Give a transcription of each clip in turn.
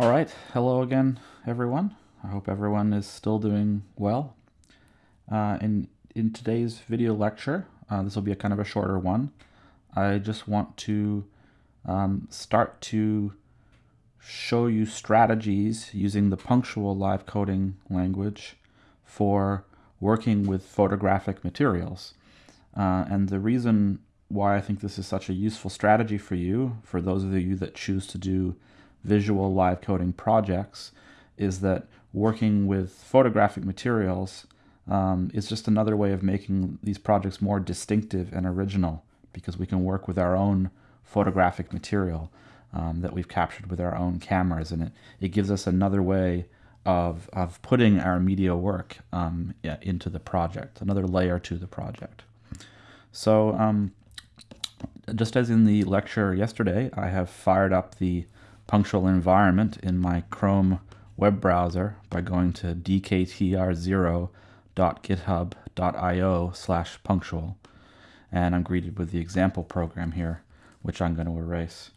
All right, hello again, everyone. I hope everyone is still doing well. Uh, in, in today's video lecture, uh, this will be a kind of a shorter one. I just want to um, start to show you strategies using the punctual live coding language for working with photographic materials. Uh, and the reason why I think this is such a useful strategy for you, for those of you that choose to do visual live coding projects, is that working with photographic materials um, is just another way of making these projects more distinctive and original because we can work with our own photographic material um, that we've captured with our own cameras and it, it gives us another way of, of putting our media work um, into the project, another layer to the project. So um, just as in the lecture yesterday, I have fired up the punctual environment in my Chrome web browser by going to dktr0.github.io slash punctual. And I'm greeted with the example program here, which I'm going to erase.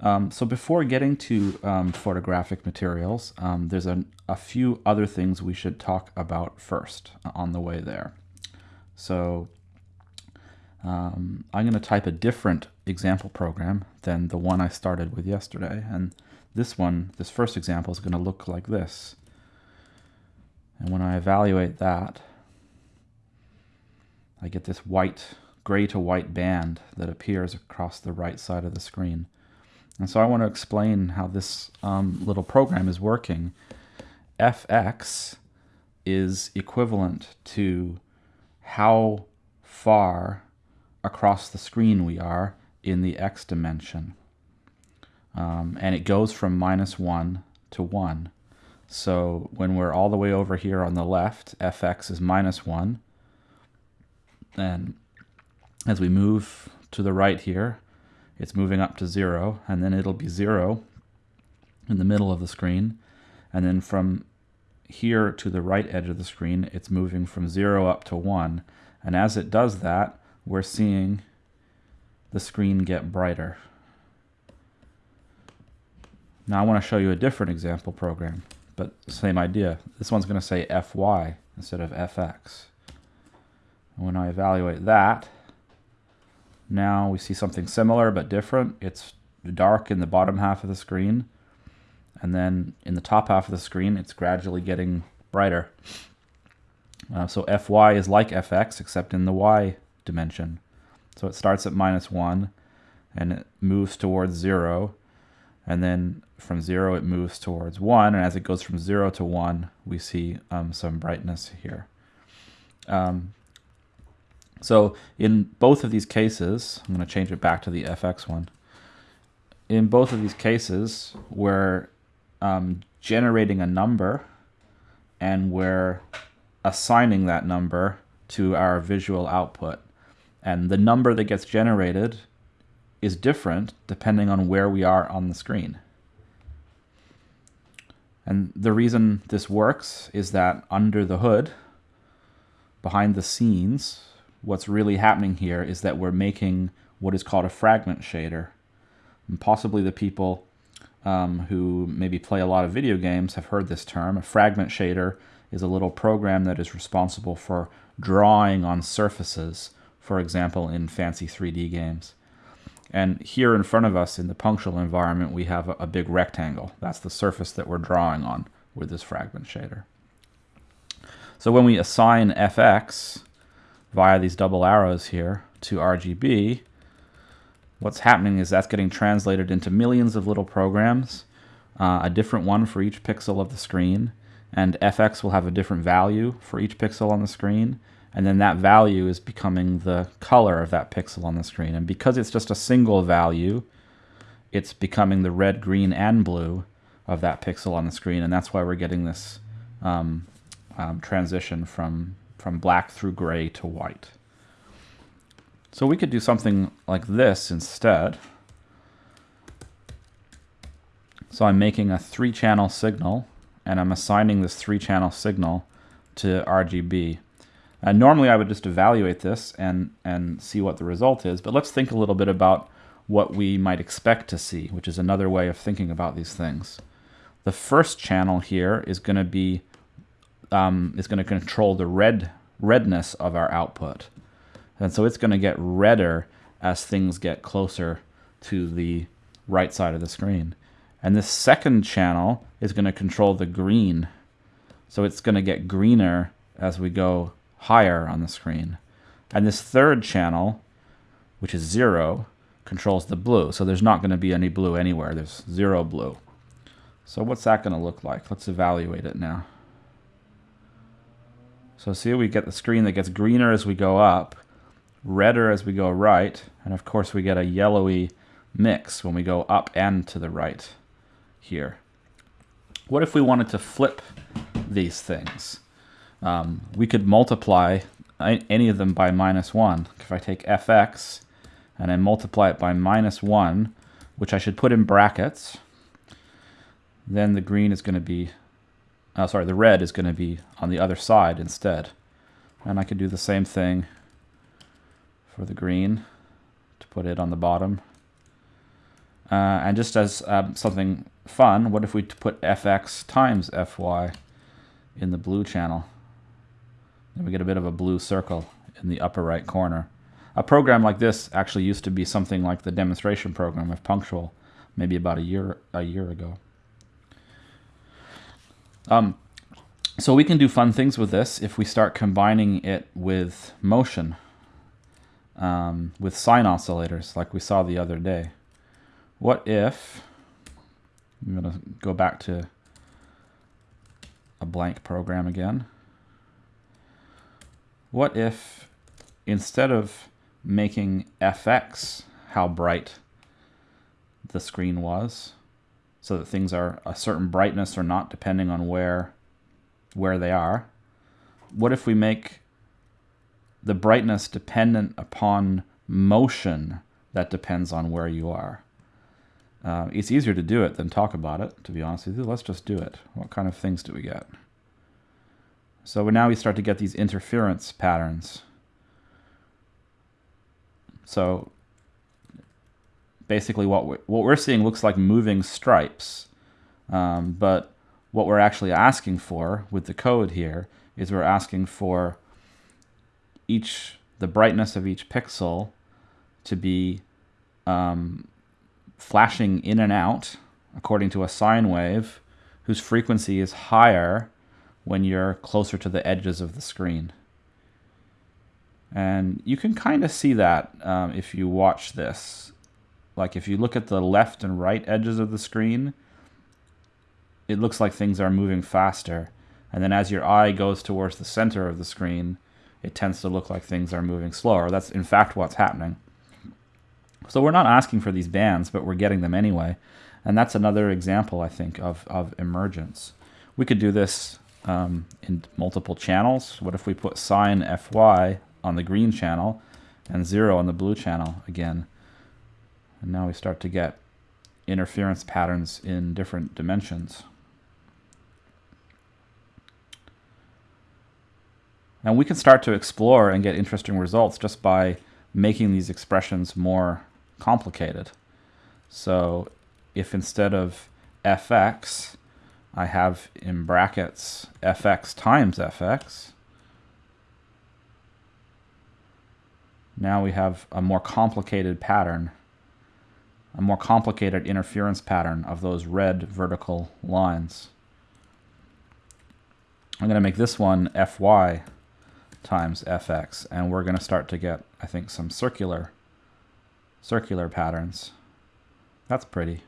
Um, so before getting to um, photographic materials, um, there's a, a few other things we should talk about first on the way there. So um, I'm going to type a different example program than the one I started with yesterday. And this one, this first example, is going to look like this. And when I evaluate that, I get this white, gray to white band that appears across the right side of the screen. And so I want to explain how this um, little program is working. fx is equivalent to how far across the screen we are in the x dimension. Um, and it goes from minus 1 to 1. So when we're all the way over here on the left, fx is minus 1. And as we move to the right here, it's moving up to 0, and then it'll be 0 in the middle of the screen. And then from here to the right edge of the screen, it's moving from 0 up to 1. And as it does that, we're seeing the screen get brighter. Now I want to show you a different example program, but same idea. This one's going to say fy instead of fx. And when I evaluate that, now we see something similar but different. It's dark in the bottom half of the screen, and then in the top half of the screen, it's gradually getting brighter. Uh, so fy is like fx, except in the y dimension. So it starts at minus 1 and it moves towards 0. And then from 0 it moves towards 1. And as it goes from 0 to 1, we see um, some brightness here. Um, so in both of these cases, I'm going to change it back to the FX one. In both of these cases, we're um, generating a number and we're assigning that number to our visual output. And the number that gets generated is different depending on where we are on the screen. And the reason this works is that under the hood, behind the scenes, what's really happening here is that we're making what is called a fragment shader. And possibly the people um, who maybe play a lot of video games have heard this term. A fragment shader is a little program that is responsible for drawing on surfaces for example, in fancy 3D games. And here in front of us in the punctual environment, we have a, big rectangle. That's the surface that we're drawing on with this fragment shader. So when we assign fx via these double arrows here to RGB, what's happening is that's getting translated into millions of little programs, uh, a different one for each pixel of the screen, and fx will have a different value for each pixel on the screen, and then that value is becoming the color of that pixel on the screen. And because it's just a single value, it's becoming the red, green, and blue of that pixel on the screen, and that's why we're getting this um, um, transition from, from black through gray to white. So we could do something like this instead. So I'm making a three-channel signal, and I'm assigning this three-channel signal to RGB. Normally I would just evaluate this and, and see what the result is, but let's think a little bit about what we might expect to see, which is another way of thinking about these things. The first channel here is going to be um, is going to control the red redness of our output. And so it's going to get redder as things get closer to the right side of the screen. And this second channel is going to control the green. So it's going to get greener as we go higher on the screen. And this third channel, which is zero, controls the blue. So there's not going to be any blue anywhere. There's zero blue. So what's that going to look like? Let's evaluate it now. So see we get the screen that gets greener as we go up, redder as we go right, and of course we get a yellowy mix when we go up and to the right here. What if we wanted to flip these things? Um, we could multiply any of them by minus 1. If I take fx and I multiply it by minus 1, which I should put in brackets, then the green is going to be oh, sorry, the red is going to be on the other side instead. And I could do the same thing for the green to put it on the bottom. Uh, and just as um, something fun, what if we put fx times fy in the blue channel? Then we get a bit of a blue circle in the upper right corner. A program like this actually used to be something like the demonstration program of Punctual, maybe about a year a year ago. Um, so we can do fun things with this if we start combining it with motion, um, with sine oscillators like we saw the other day. What if, I'm going to go back to a blank program again. What if instead of making fx how bright the screen was, so that things are a certain brightness or not depending on where where they are. What if we make the brightness dependent upon motion that depends on where you are? Uh, it's easier to do it than talk about it, to be honest with you. Let's just do it. What kind of things do we get? So now we start to get these interference patterns. So basically what we're, what we're seeing looks like moving stripes. Um, but what we're actually asking for with the code here is we're asking for each the brightness of each pixel to be um, flashing in and out according to a sine wave whose frequency is higher when you're closer to the edges of the screen. And you can kind of see that um, if you watch this. Like if you look at the left and right edges of the screen, it looks like things are moving faster. And then as your eye goes towards the center of the screen, it tends to look like things are moving slower. That's in fact what's happening. So we're not asking for these bands, but we're getting them anyway. And that's another example, I think, of, of emergence. We could do this um, in multiple channels. What if we put sine Fy on the green channel and 0 on the blue channel again? And now we start to get interference patterns in different dimensions. And we can start to explore and get interesting results just by making these expressions more complicated. So if instead of fx, I have in brackets fx times fx, now we have a more complicated pattern a more complicated interference pattern of those red vertical lines. I'm going to make this one fy times fx, and we're going to start to get, I think, some circular, circular patterns. That's pretty.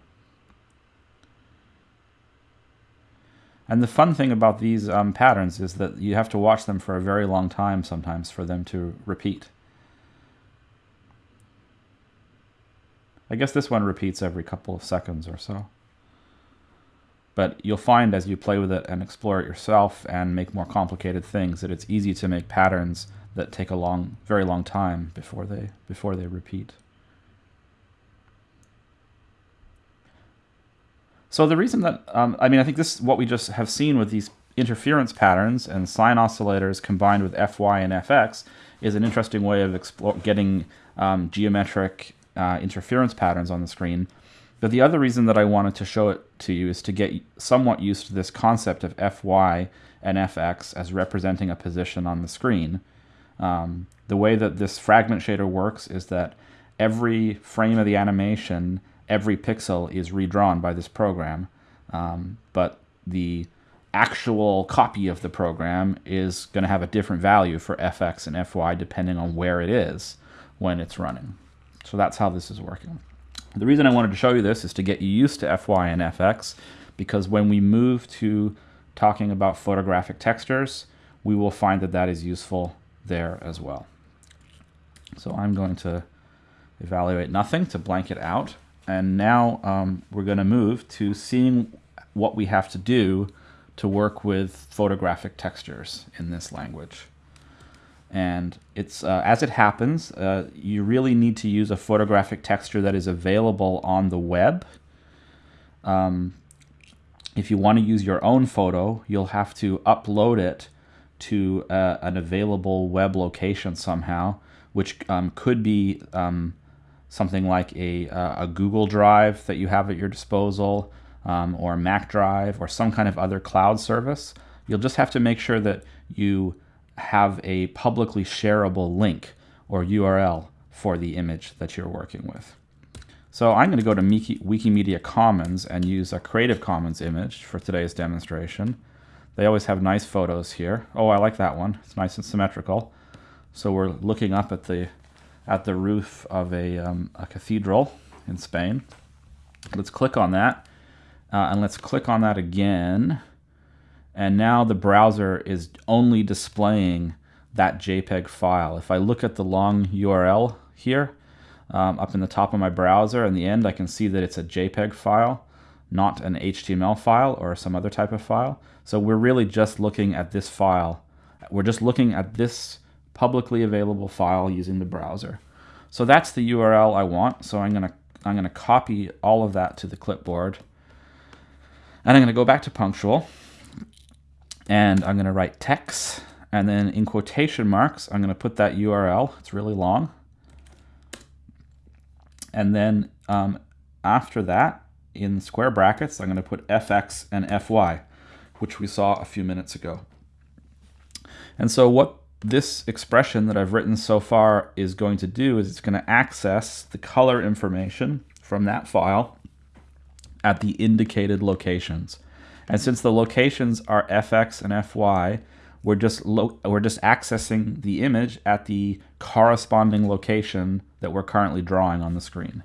And the fun thing about these um, patterns is that you have to watch them for a very long time sometimes for them to repeat. I guess this one repeats every couple of seconds or so. But you'll find as you play with it and explore it yourself and make more complicated things that it's easy to make patterns that take a long, very long time before they, before they repeat. So the reason that, um, I mean, I think this what we just have seen with these interference patterns and sine oscillators combined with Fy and Fx is an interesting way of getting um, geometric uh, interference patterns on the screen. But the other reason that I wanted to show it to you is to get somewhat used to this concept of Fy and Fx as representing a position on the screen. Um, the way that this fragment shader works is that every frame of the animation, every pixel is redrawn by this program, um, but the actual copy of the program is going to have a different value for fx and fy depending on where it is when it's running. So that's how this is working. The reason I wanted to show you this is to get you used to fy and fx because when we move to talking about photographic textures, we will find that that is useful there as well. So I'm going to evaluate nothing to blank it out. And now um, we're going to move to seeing what we have to do to work with photographic textures in this language. And it's uh, as it happens, uh, you really need to use a photographic texture that is available on the web. Um, if you want to use your own photo, you'll have to upload it to uh, an available web location somehow, which um, could be um, something like a, uh, a Google Drive that you have at your disposal, um, or Mac Drive, or some kind of other cloud service. You'll just have to make sure that you have a publicly shareable link or URL for the image that you're working with. So I'm going to go to Wikimedia Commons and use a Creative Commons image for today's demonstration. They always have nice photos here. Oh, I like that one. It's nice and symmetrical. So we're looking up at the at the roof of a, um, a cathedral in Spain. Let's click on that. Uh, and let's click on that again. And now the browser is only displaying that JPEG file. If I look at the long URL here, um, up in the top of my browser, in the end I can see that it's a JPEG file, not an HTML file or some other type of file. So we're really just looking at this file. We're just looking at this publicly available file using the browser. So that's the URL I want. So I'm gonna I'm gonna copy all of that to the clipboard. And I'm gonna go back to Punctual and I'm gonna write text and then in quotation marks, I'm gonna put that URL. It's really long. And then um, after that, in square brackets, I'm gonna put fx and fy, which we saw a few minutes ago. And so what this expression that I've written so far is going to do is it's going to access the color information from that file at the indicated locations. And since the locations are fx and fy, we're just we're just accessing the image at the corresponding location that we're currently drawing on the screen.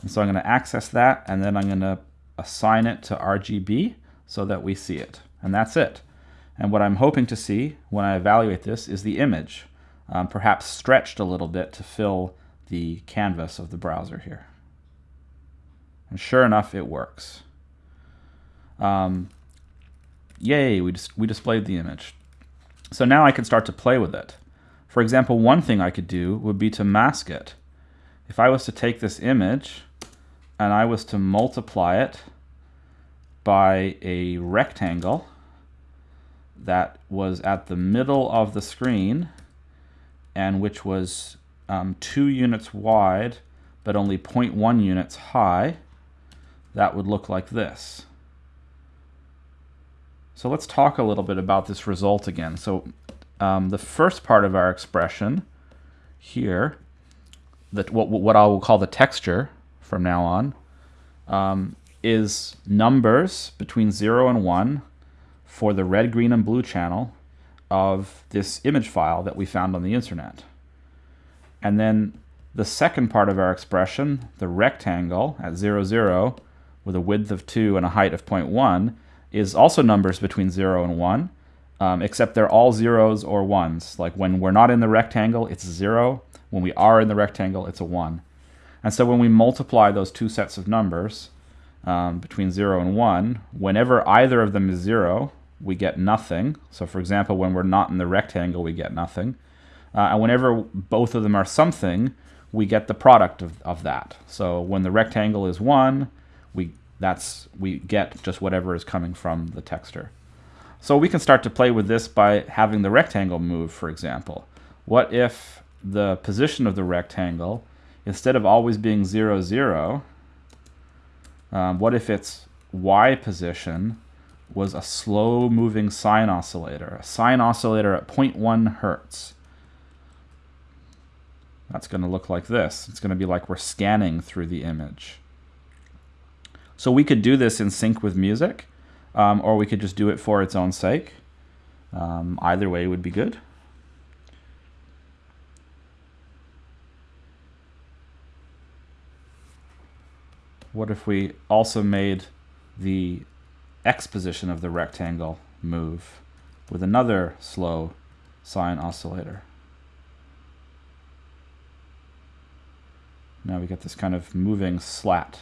And so I'm going to access that and then I'm going to assign it to RGB so that we see it. And that's it. And what I'm hoping to see when I evaluate this is the image, um, perhaps stretched a little bit to fill the canvas of the browser here. And sure enough, it works. Um, yay, we, dis we displayed the image. So now I can start to play with it. For example, one thing I could do would be to mask it. If I was to take this image and I was to multiply it by a rectangle, that was at the middle of the screen and which was um, 2 units wide but only 0.1 units high, that would look like this. So let's talk a little bit about this result again. So um, the first part of our expression here, that what, what I will call the texture from now on, um, is numbers between 0 and 1 for the red, green, and blue channel of this image file that we found on the internet. And then the second part of our expression, the rectangle at 0, 0, with a width of 2 and a height of 0.1, is also numbers between 0 and 1, um, except they're all zeros or ones. Like when we're not in the rectangle, it's 0. When we are in the rectangle, it's a 1. And so when we multiply those two sets of numbers um, between 0 and 1, whenever either of them is 0, we get nothing. So for example, when we're not in the rectangle, we get nothing. Uh, and whenever both of them are something, we get the product of, of that. So when the rectangle is 1, we, that's, we get just whatever is coming from the texture. So we can start to play with this by having the rectangle move, for example. What if the position of the rectangle instead of always being 0, 0, um, what if its y position was a slow moving sine oscillator, a sine oscillator at 0.1 hertz. That's going to look like this. It's going to be like we're scanning through the image. So we could do this in sync with music, um, or we could just do it for its own sake. Um, either way would be good. What if we also made the x position of the rectangle move with another slow sine oscillator? Now we get this kind of moving slat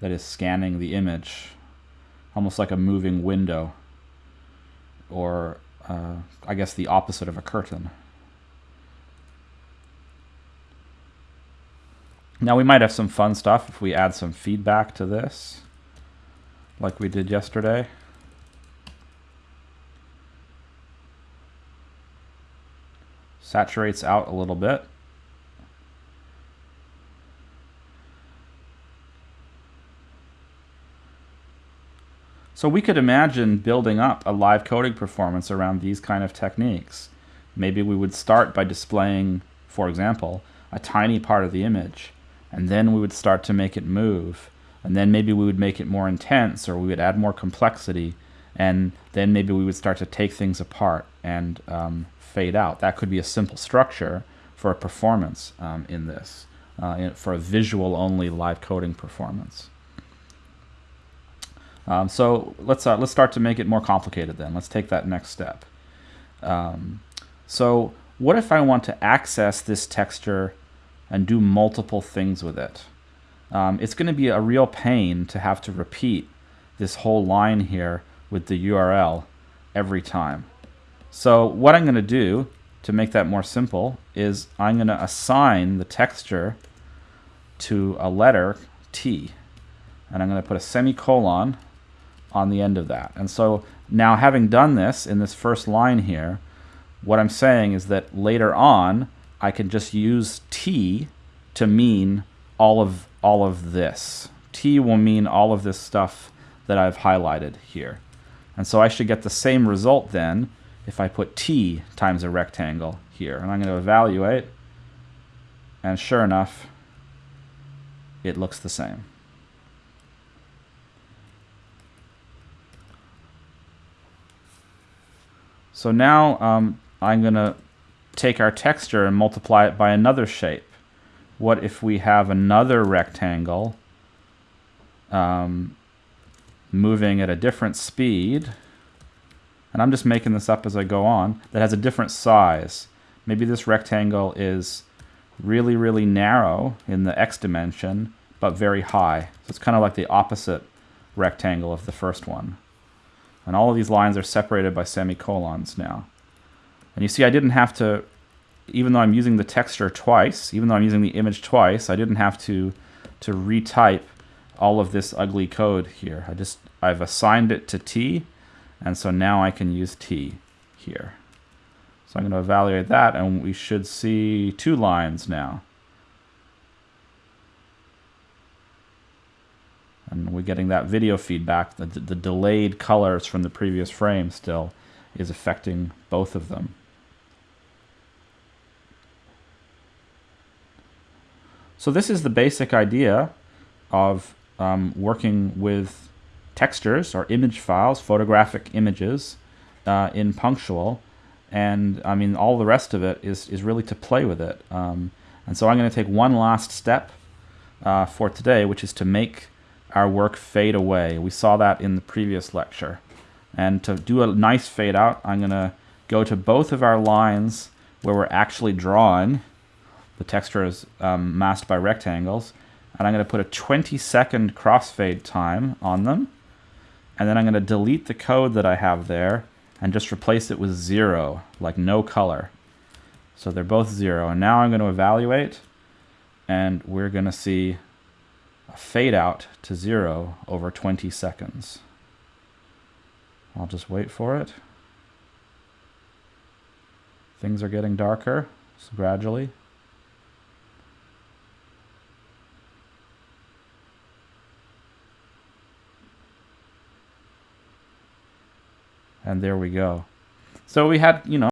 that is scanning the image, almost like a moving window, or uh, I guess the opposite of a curtain. Now we might have some fun stuff if we add some feedback to this, like we did yesterday. Saturates out a little bit. So we could imagine building up a live coding performance around these kind of techniques. Maybe we would start by displaying, for example, a tiny part of the image and then we would start to make it move and then maybe we would make it more intense or we would add more complexity and then maybe we would start to take things apart and um, fade out. That could be a simple structure for a performance um, in this uh, for a visual only live coding performance. Um, so let's uh, let's start to make it more complicated then. Let's take that next step. Um, so what if I want to access this texture and do multiple things with it. Um, it's going to be a real pain to have to repeat this whole line here with the URL every time. So what I'm going to do to make that more simple is I'm going to assign the texture to a letter T. And I'm going to put a semicolon on the end of that. And so now having done this in this first line here, what I'm saying is that later on, I can just use T to mean all of all of this. T will mean all of this stuff that I've highlighted here. And so I should get the same result then if I put T times a rectangle here. And I'm going to evaluate, and sure enough, it looks the same. So now um, I'm going to take our texture and multiply it by another shape. What if we have another rectangle um, moving at a different speed, and I'm just making this up as I go on, that has a different size. Maybe this rectangle is really, really narrow in the x dimension, but very high. So it's kind of like the opposite rectangle of the first one. And all of these lines are separated by semicolons now. And you see I didn't have to, even though I'm using the texture twice, even though I'm using the image twice, I didn't have to, to retype all of this ugly code here. I just, I've assigned it to T, and so now I can use T here. So I'm going to evaluate that, and we should see two lines now. And we're getting that video feedback, the, the delayed colors from the previous frame still is affecting both of them. So this is the basic idea of um, working with textures or image files, photographic images uh, in Punctual. And I mean, all the rest of it is, is really to play with it. Um, and so I'm going to take one last step uh, for today, which is to make our work fade away. We saw that in the previous lecture. And to do a nice fade out, I'm going to go to both of our lines where we're actually drawing the texture is um, masked by rectangles. And I'm going to put a 20 second crossfade time on them. And then I'm going to delete the code that I have there and just replace it with zero, like no color. So they're both zero. And now I'm going to evaluate and we're going to see a fade out to zero over 20 seconds. I'll just wait for it. Things are getting darker so gradually. And there we go. So we had, you know,